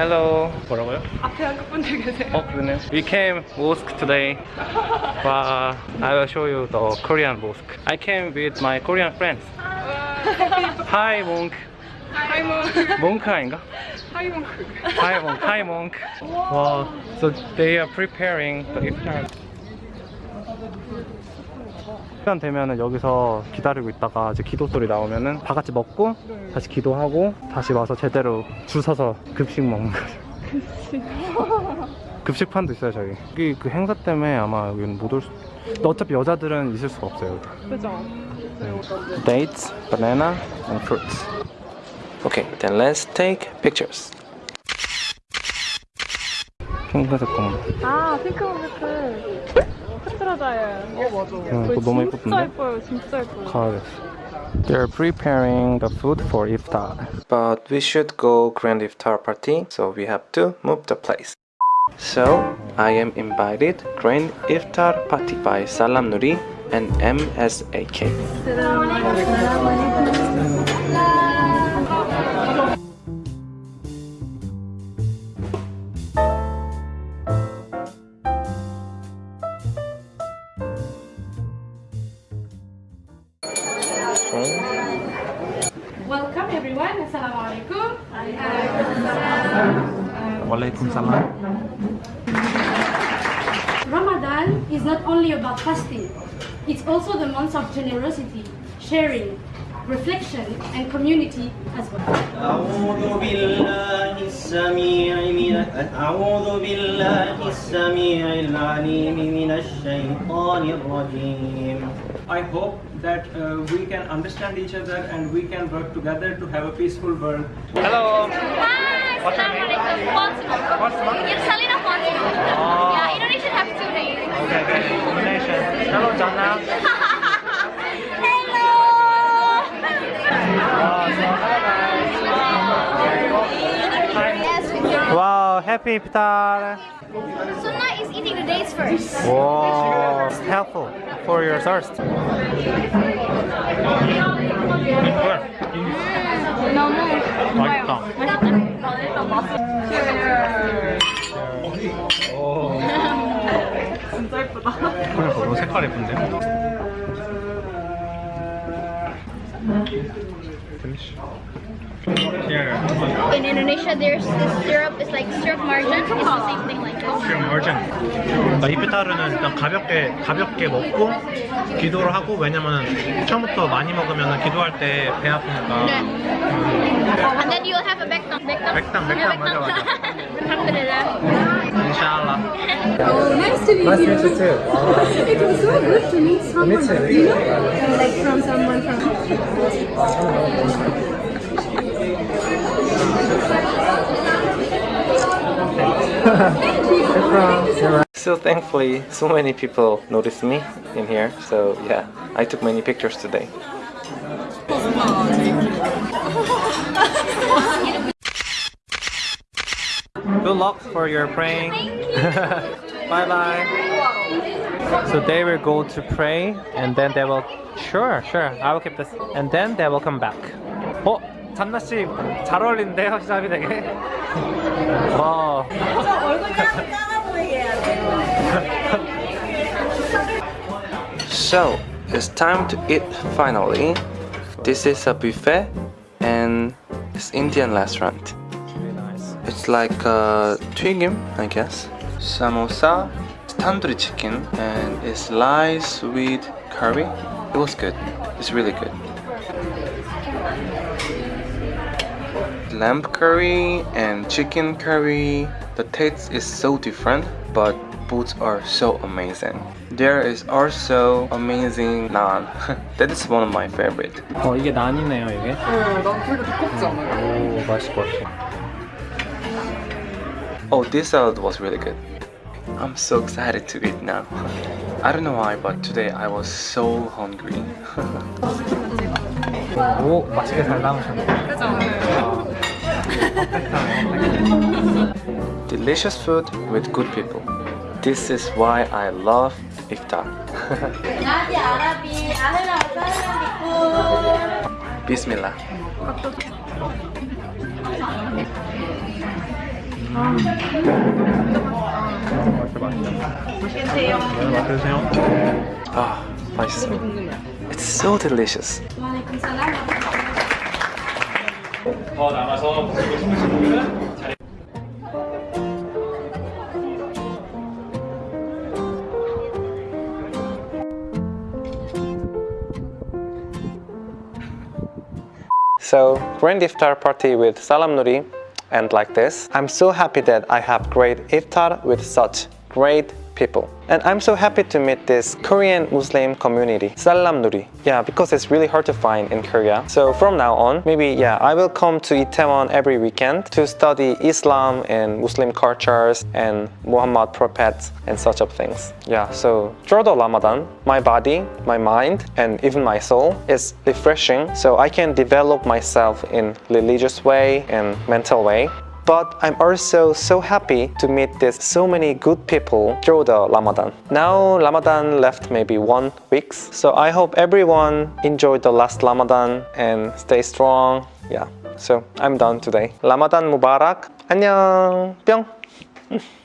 Hello. 뭐라고요? 앞에 한국 분들 계세요. 어, 그러네. We came mosque today. 와, I will show you the Korean mosque. I came with my Korean friends. Hi, monk. 하이몬. monk 아닌가? 하이몬. Hi, monk. Hi, monk. 와, so they are preparing the iftar. 시간 되면은 여기서 기다리고 있다가 이제 기도 소리 나오면은 다 같이 먹고 다시 기도하고 다시 와서 제대로 줄 서서 급식 먹는 거죠. 급식판도 있어요 저기. 여기 그 행사 때문에 아마 여기는 못 올 수. 근데 어차피 여자들은 있을 수가 없어요. 그죠? Dates, banana, and fruits. Okay, then let's take pictures. 핑크색 공부. 아, 핑크색. 카트라자예요. 어, 맞아. 응, 그거 너무 진짜 예쁘던데? 예뻐요. 진짜 예뻐요. 가야겠어. They're preparing the food for iftar. But we should go grand iftar party, so we have to move the place. So I am invited grand iftar party by Salam Nuri and MSAK. Welcome everyone. Assalamualaikum. Walaikum salam. Ramadan is not only about fasting. It's also the month of generosity, sharing, reflection, and community as well. أعوذ بالله السميع من أعوذ بالله السميع العليم من الشيطان الرجيم I hope that uh, we can understand each other and we can work together to have a peaceful world. Hello. Hi, What's your name? Assalamualaikum. Fatima. Fatima? It's Salina Fatima. Oh. Yeah, Indonesia have two names. Okay, okay. Combination. Hello, Jana. Hello. yes, Wow, happy iftar. Eating the dates first. Wow, it's helpful for your thirst. 너무 맛있다. 진짜 예쁘다. 그래, 너무 색깔 예쁜데? In Indonesia, there's this syrup. It's like syrup marjan. It's the same thing like this. 지금 얼전 그러니까 이프타르는 일단 가볍게 가볍게 먹고 기도를 하고 왜냐면은 처음부터 많이 먹으면 기도할 때 배 아프니까 네. And then you'll have a bektam. Bektam. 백당, 백당, 맞아, 맞아. Oh, nice to meet Nice to you. meet you too. It was so good to meet someone. You know, like from someone from. So thankfully, so many people noticed me in here. So yeah, I took many pictures today. Good luck for your praying. bye bye. So they will go to pray and then they will. Sure, sure. I will keep this. And then they will come back. 어? 잔나 씨잘 어울리는데요, 히잡이 되게. 와. So it's time to eat finally. This is a buffet and it's Indian restaurant. It's like a 튀김, I guess. Samosa, tandoori chicken, and it's rice with curry. It was good. It's really good. Lamb curry and chicken curry. The taste is so different, but both are so amazing. There is also amazing naan. that is one of my favorite. 어 이게 난이네요 이게. 어, 난 그래도 두껍지 않아요? 오 맛있을 것 같아. Oh, this salad was really good. I'm so excited to eat now. I don't know why, but today I was so hungry. 오 맛있게 잘 담으셨네. 그죠? Delicious food with good people. This is why I love iftar. Bismillah. 맛있게요. 맛 드세요. 아, 맛있어. It's so delicious. Waalaikumsalam. 더 남아서 드시고 싶으신 분들은 자리 So, grand iftar party with Salam Nuri and like this. I'm so happy that I have great iftar with such great people. And I'm so happy to meet this Korean Muslim community, Salam Nuri. Yeah, because it's really hard to find in Korea. So from now on, maybe yeah, I will come to Itaewon every weekend to study Islam and Muslim cultures and Muhammad prophets and such of things. Yeah, so through the Ramadan, my body, my mind, and even my soul is refreshing so I can develop myself in religious way and mental way But I'm also so happy to meet this so many good people through the Ramadan. Now Ramadan left maybe one weeks. So I hope everyone enjoyed the last Ramadan and stay strong. Yeah. So I'm done today. Ramadan Mubarak. 안녕. 뿅.